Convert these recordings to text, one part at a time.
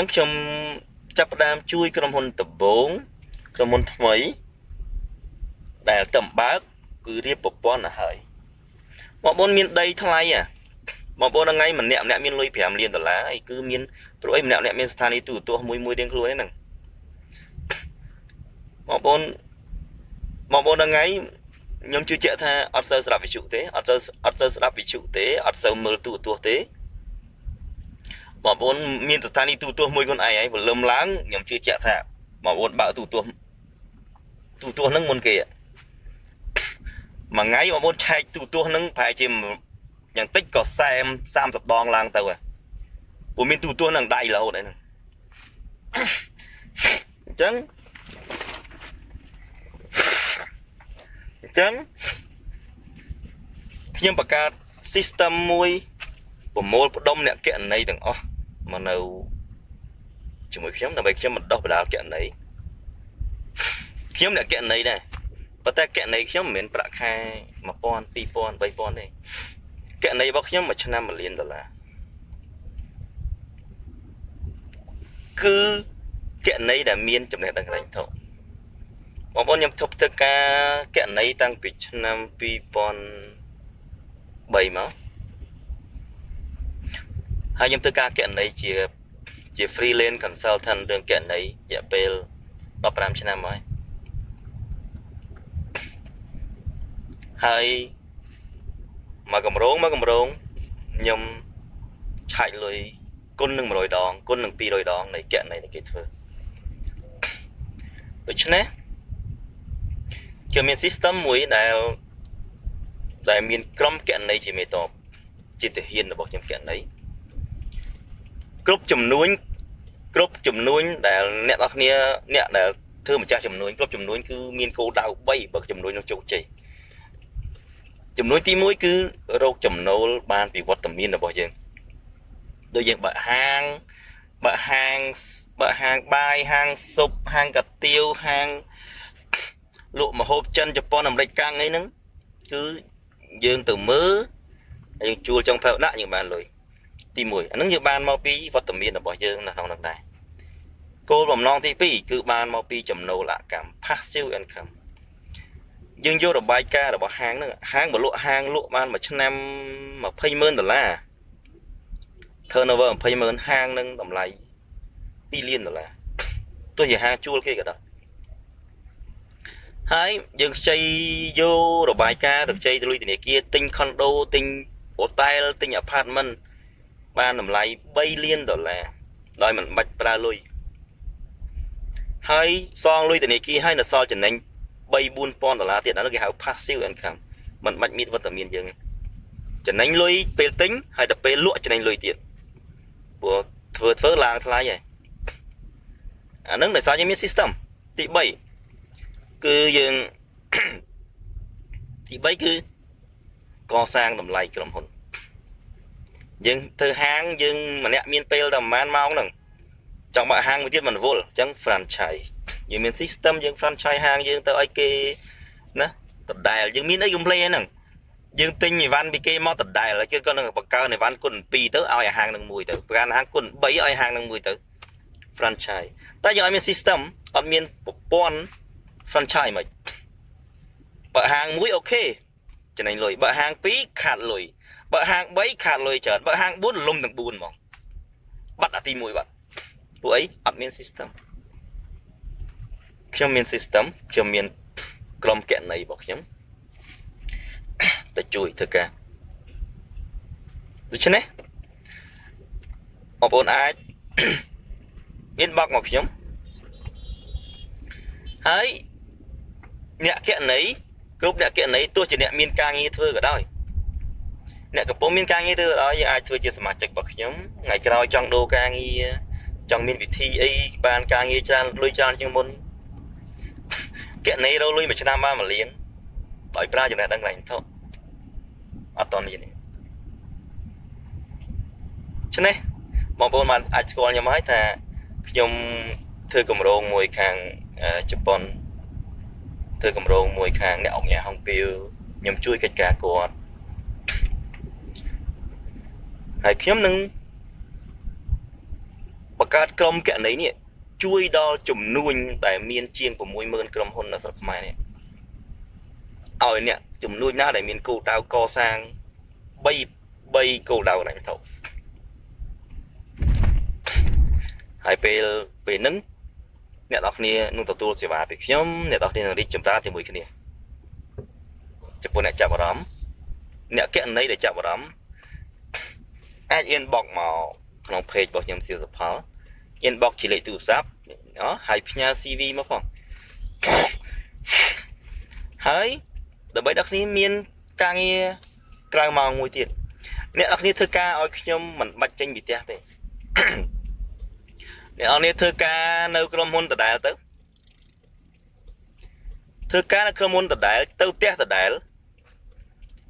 ចឹងខ្ញុំចាប់ផ្ដើមជួយក្រុមហ៊ុនដំបងក្រុមហ៊ុនថ្មី ដែលតំបើកគឺរៀបប្រព័ន្ធទៅហើយបងប្អូនមានដីថ្លៃអាបងប្អូនថ្ងៃម្នាក់ម្នាក់មានលុយ5លានដុល្លារអីគឺមានព្រោះអីម្នាក់ម្នាក់មានស្ថានីយ៍ទូរទស្សន៍មួយមួយរៀងខ្លួនហ្នឹងបងប្អូនបងប្អូនថ្ងៃខ្ញុំជឿជាក់ថាអត់សូវស្ដាប់វិទ្យុទេអត់សូវអត់សូវស្ដាប់វិទ្យុទេអត់សូវមើលទូរទស្សន៍ទេ បងប្អូនមានស្ថានីយ៍ទូរទស្សន៍មួយខ្លួនឯងហើយព្រលឹមឡើងខ្ញុំជឿជាក់ថាបងប្អូនបើកទូរទស្សន៍ទូរទស្សន៍ហ្នឹងមុនគេមួយថ្ងៃបងប្អូនឆែកទូរទស្សន៍ហ្នឹងប្រហែលជាយ៉ាងតិចក៏40 30ដងឡើងទៅព្រោះមានទូរទស្សន៍ហ្នឹងដៃរហូតហ្នឹងអញ្ចឹងអញ្ចឹងខ្ញុំបង្កើត system មួយប្រមូលផ្ដុំអ្នកកណន័យទាំងអស់ មកនៅជាមួយខ្ញុំដើម្បីខ្ញុំបណ្ដោះបដាលកណន័យខ្ញុំអ្នកកណន័យដែរប៉ុន្តែកណន័យខ្ញុំមិនមែនប្រាក់ខែ1000 2000 3000ទេកណន័យរបស់ខ្ញុំមួយឆ្នាំ1លានដុល្លារគឺកណន័យដែលមានចំណេះដឹងកន្លែងធំបងប្អូនខ្ញុំធប់ធ្វើការកណន័យតាំងពីឆ្នាំ2003មក ហើយខ្ញុំធ្វើការកណន័យជាជា freelance consultant រឿងកណន័យរយៈពេល15ឆ្នាំហើយហើយមកកម្រងមកកម្រងខ្ញុំឆាច់លុយគុណនឹង100ដងគុណនឹង200ដងនៃកណន័យដែលគេធ្វើដូច្នេះខ្ញុំមាន system មួយដែលដែលមានក្រុមកណន័យជាមេតបជាទាហានរបស់ខ្ញុំកណន័យ គ្រប់ចំនួនគ្រប់ចំនួនដែលអ្នកនរគ្នាអ្នកដែលធ្វើម្ចាស់ចំនួនគ្រប់ចំនួនគឺមានគោលដៅ3បើចំនួននឹងជោគជ័យចំនួនទី1គឺរោគចំណូលបានពីវត្តមានរបស់យើងដូចយើងបើកហាងបើកហាងបើកហាងបាយហាងស៊ុបហាងកាទៀវហាងលក់ម្ហូបចិនជប៉ុនអាមេរិកកាំងអីហ្នឹងគឺយើងទៅមើលយើងជួលចុងភៅដាក់យើងបានលុយ ទី1អាហ្នឹងយើងបានមកពីវត្តមានរបស់យើងនៅក្នុងនោះដែរគោលបំណងទី2គឺបានមកពីចំណូលអកម្ម passive income យើងយករបាយការណ៍របស់ហាងហ្នឹងហាងបលក់ហាងលក់បានមួយឆ្នាំ20ម៉ឺនដុល្លារ turnover 20ម៉ឺនហាងនឹងតម្លៃ2លានដុល្លារទោះជាហាងជួលគេក៏ដោយហើយយើងខ្ចីយករបាយការណ៍ទៅខ្ចីទៅលុយធនាគារទិញខុនដូទិញហូតែលទិញអាផាតមិន បានតម្លៃ3លានដុល្លារដោយមិនបាច់ប្រើលុយហើយសងលុយធនាគារហើយនៅសល់ចំណេញ3 4000ដុល្លារទៀតអានោះគេហៅ passive income มันបាច់មានវត្តមានយើងចំណេញលុយពេលទិញហើយទៅពេលលក់ចំណេញលុយទៀតព្រោះធ្វើធ្វើឡើងថ្លៃហើយអានឹងដោយសារយើងមាន system ទី3គឺយើងទី3គឺកសាងតម្លៃក្រុមហ៊ុន យើងធ្វើហាងយើងម្នាក់មានពេលតែប្រហែលម៉ោងហ្នឹងចង់បើកហាងមួយទៀតមិនវល់អញ្ចឹង franchise យើងមាន system យើង franchise ហាងយើងទៅឲ្យគេណាដដែលយើងមានអី complain ហ្នឹងយើងទិញអីវ៉ាន់ពីគេមកដដែលគេក៏នឹងបង្កើនអីវ៉ាន់គុណ2ទៅឲ្យហាងនឹងមួយទៅប្រកាន់ហាងគុណ3ឲ្យហាងនឹងមួយទៅ franchise តែយើងឲ្យមាន system អត់មានប្រព័ន្ធ franchise មិនបើហាងមួយអូខេចំណេញលុយបើហាង2ខាតលុយ បើហាង3ខាតលុយច្រើនបើហាង4លំទាំង4ហ្មងបាត់អាទី1បាត់ពួកអីអត់មាន system ខ្ញុំមាន system ខ្ញុំមានក្រុមកណន័យរបស់ខ្ញុំទៅជួយធ្វើការដូច្នេះបងប្អូនអាច inbox មកខ្ញុំហើយអ្នកកណន័យគ្រប់អ្នកកណន័យទោះជាអ្នកមានការងារធ្វើក៏ដោយ អ្នកកំពុងមានការងារធ្វើក៏ដោយយើងអាចធ្វើជាសមាជិករបស់ខ្ញុំថ្ងៃក្រោយចង់ដូរការងារចង់មានវិធីអីបានការងារច្រើនលុយច្រើនជាងមុនកណនីរលុយមួយឆ្នាំបាន1លានដោយប្រើចំណេះដឹងកន្លែងធំអត់តមានទេឆ្នេះបងប្អូនបានអាចស្គាល់ខ្ញុំហើយថាខ្ញុំធ្វើកម្រងមួយខាងជប៉ុនធ្វើកម្រងមួយខាងអ្នកអង្គញាហុងពីវខ្ញុំជួយកិច្ចការគាត់ ហើយខ្ញុំនឹងបបង្កើតក្រុមកណីនេះជួយដល់ចំនួនដែលមានជាង60000ក្រុមហ៊ុននៅស្រុកខ្មែរនេះឲ្យអ្នកចំនួនណាដែលមានគោលដៅកសាង3 3គោលដៅហ្នឹងទៅហើយពេលពេលហ្នឹងអ្នកនរគ្នានឹងទទួលសេវាពីខ្ញុំអ្នកនរគ្នានឹងរីកចម្រើនជាមួយគ្នាចំពោះអ្នកចាប់អារម្មណ៍អ្នកកណីដែលចាប់អារម្មណ៍ អាច inbox មកក្នុង page របស់ខ្ញុំសៀវសផល inbox ជាលេខទូរស័ព្ទអហើយផ្ញើ CV មកផងហើយដើម្បីដល់គ្នាមានការងារក្រៅម៉ោងមួយទៀតអ្នកនរគ្នាធ្វើការឲ្យខ្ញុំមិនបាច់ចេញពីផ្ទះទេអ្នកនរគ្នាធ្វើការនៅក្រុមហ៊ុនដដែលទៅធ្វើការនៅក្រុមហ៊ុនដដែលទៅផ្ទះដដែល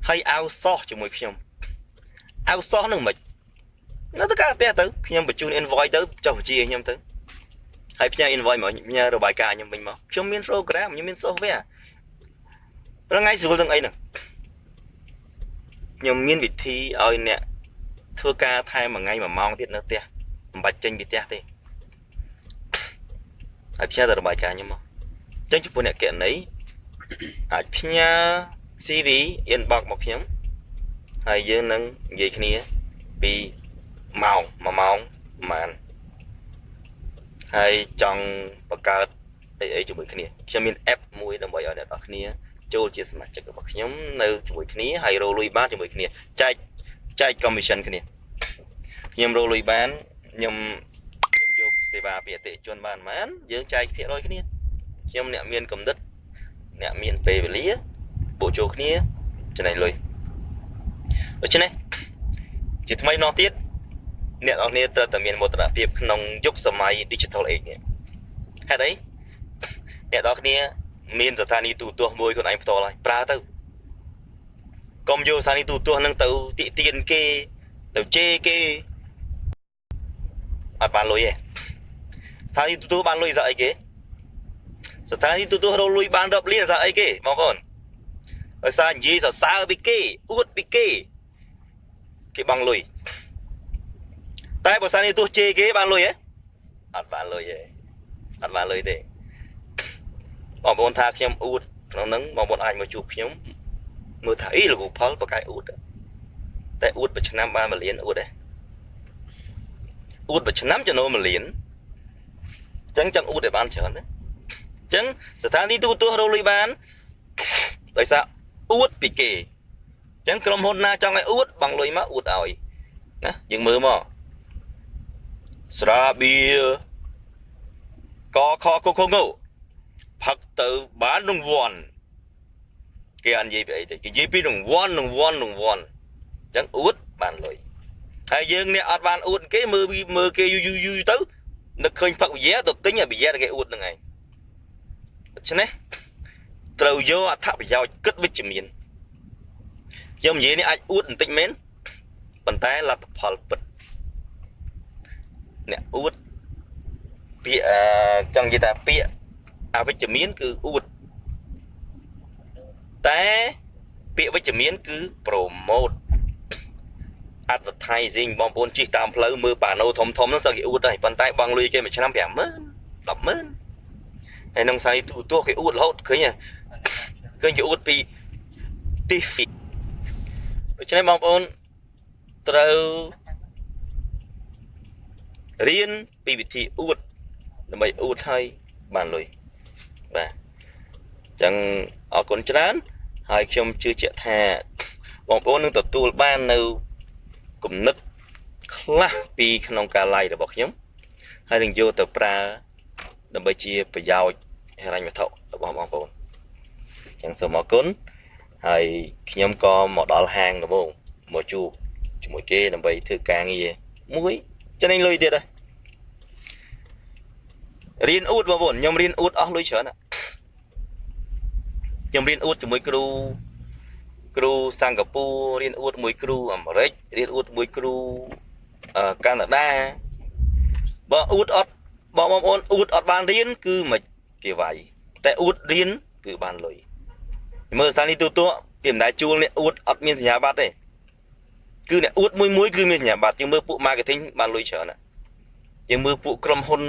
ហើយអោសោះជាមួយខ្ញុំអោសោះនឹងមិន នៅទៅការផ្ទះទៅខ្ញុំបញ្ជូន invoice ទៅចុះបញ្ជីខ្ញុំទៅហើយផ្ញើ invoice មកផ្ញើរបាយការណ៍ខ្ញុំវិញមកខ្ញុំមាន program ខ្ញុំមាន software រងថ្ងៃស្រួលទាំងអីហ្នឹងខ្ញុំមានវិធីឲ្យអ្នកធ្វើការថែមមួយថ្ងៃមួយម៉ោងទៀតនៅផ្ទះមិនបាច់ចេញពីផ្ទះទេហើយផ្ញើទៅរបាយការណ៍ខ្ញុំមកអញ្ចឹងចំពោះអ្នកកណីអាចផ្ញើ CV inbox មកខ្ញុំហើយយើងនឹងនិយាយគ្នាពី ម៉ោង1ម៉ោងប្រហែលហើយចង់បង្កើតអីអីជាមួយគ្នាខ្ញុំមាន app មួយដើម្បីឲ្យអ្នកនរគ្នាចូលជាសមាជិករបស់ខ្ញុំនៅជាមួយគ្នាហើយរកលុយបានជាមួយគ្នាចែកចែក commission គ្នាខ្ញុំរកលុយបានខ្ញុំខ្ញុំយកសេវាពីអតិថិជនបានប៉ុន្មានយើងចែកភាគរយគ្នាខ្ញុំអ្នកមានកំណត់អ្នកមានពេលវេលាបូកចូលគ្នាចំណេញលុយដូច្នេះជាថ្មីម្ដងទៀត អ្នកនរគ្នាត្រូវតែមានមោទនភាពក្នុងយុគសម័យ Digital Age នេះហេតុអីអ្នកនរគ្នាមានស្ថានីយទូទាស់មួយខ្លួនឯងផ្ទាល់ហើយប្រើទៅកុំយកស្ថានីយទូទាស់នឹងទៅទាក់ទានគេទៅជេរគេអត់បានលុយទេស្ថានីយទូទាស់បានលុយស្អីគេស្ថានីយទូទាស់រកលុយបានរាប់លានស្អីគេបងប្អូនដោយសារនិយាយសរសើរពីគេអួតពីគេគេបង់លុយ តែបើសិនជាទោះជេរគេបានលុយហ៎អត់បានលុយទេអត់បានលុយទេបងប្អូនថាខ្ញុំអួតក្នុងហ្នឹងបងប្អូនអាចមកជួបខ្ញុំមើលថាអីលោកផលបកកាយអួតតែអួតមួយឆ្នាំបាន1លានអួតទេអួតមួយឆ្នាំចំណូល1លានអញ្ចឹងចង់អួតឲ្យបានច្រើនណាអញ្ចឹងស្ថានីយទូទាស់រកលុយបានដោយសារអួតពីគេអញ្ចឹងក្រុមហ៊ុនណាចង់ឲ្យអួតបង់លុយមកអួតឲ្យណាយើងមើលមក ស្រាបៀកខកខងផឹកទៅបានរង្វាន់គេអត់និយាយពីអីទេគេនិយាយពីរង្វាន់រង្វាន់រង្វាន់អញ្ចឹងអួតបានលុយហើយយើងអ្នកអត់បានអួតគេមើលមើលគេយូរយូរយូរទៅនឹកឃើញផឹកវិយាទៅទិញវិយាគេអួតហ្នឹងឯងដូច្នេះត្រូវយកអត្ថប្រយោជន៍គិតវិជ្ជមានខ្ញុំនិយាយនេះអាចអួតបន្តិចមែនប៉ុន្តែលទ្ធផលពិត អ្នកអួតពាក្យចង់និយាយថាពាក្យអវិជ្ជមានគឺអួតតែពាក្យវិជ្ជមានគឺ promote advertising បងប្អូនជិះតាមផ្លូវមើលប៉ាណូធំធំហ្នឹងសឹកគេអួតហើយប៉ុន្តែបងលុយគេមួយឆ្នាំ50000 100,000ហើយក្នុងសាយទូទោះគេអួតរហូតឃើញឃើញគេអួតពីទីដូច្នេះបងប្អូនត្រូវ រៀនពីវិធីអួតដើម្បីអួតឲ្យបានលុយបាទអញ្ចឹងអរគុណច្រើន ហើយខ្ញុំជឿជាក់ថាបងប្អូននឹងទទួលបាននៅគំនិតខ្លះពីក្នុងការ live របស់ខ្ញុំហើយនឹងយកទៅប្រើដើម្បីជាប្រយោជន៍ហិរញ្ញវត្ថុរបស់បងប្អូនអញ្ចឹងសូមអរគុណហើយខ្ញុំក៏មកដល់ហាងដំបូងមកជួបជាមួយគេដើម្បីធ្វើការងារមួយចំណេញលុយទៀតដែរ រៀនអួតបងប្អូនខ្ញុំរៀនអួតអស់លុយច្រើនខ្ញុំរៀនអួតជាមួយគ្រូគ្រូសិង្ហបុរីរៀនអួតមួយគ្រូអាមេរិករៀនអួតមួយគ្រូកាណាដាបើអួតអត់បងបងប្អូនអួតអត់បានរៀនគឺមិនគេវាយតែអួតរៀនគឺបានលុយមើលស្ថានីយទូទស្សន៍ពីមិនដែលជួលអ្នកអួតអត់មានសញ្ញាបត្រទេគឺអ្នកអួតមួយមួយគឺមានសញ្ញាបត្រជាងមើលពួក marketing បានលុយច្រើនណាអជាងមើលពួកក្រុមហ៊ុន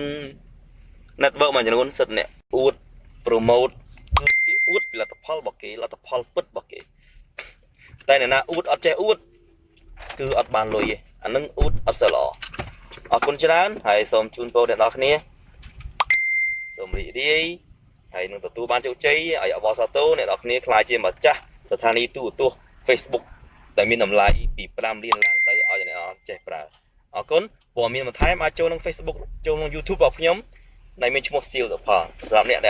network មួយចំនួនសិតអ្នកអួត promote គឺគេអួតពីលទ្ធផលរបស់គេលទ្ធផលពិតរបស់គេតែអ្នកណាអួតអត់ចេះអួតគឺអត់បានលុយទេអានឹងអួតអត់សូវល្អអរគុណច្រើនហើយសូមជូនពរអ្នកនរគ្នាសូមរីករាយហើយនឹងទទួលបានជោគជ័យឲ្យអបអរសាទរអ្នកនរគ្នាខ្លាចជាម្ចាស់ស្ថានីយទូរទស្សន៍ Facebook ដែលមានតម្លៃពី5លានឡើងទៅឲ្យអ្នកនរចេះប្រើអរគុណព័ត៌មានបន្ថែមអាចចូលក្នុង Facebook ចូលក្នុង YouTube របស់ខ្ញុំ ដែលមានឈ្មោះសៀវសុផលសម្រាប់អ្នកដែល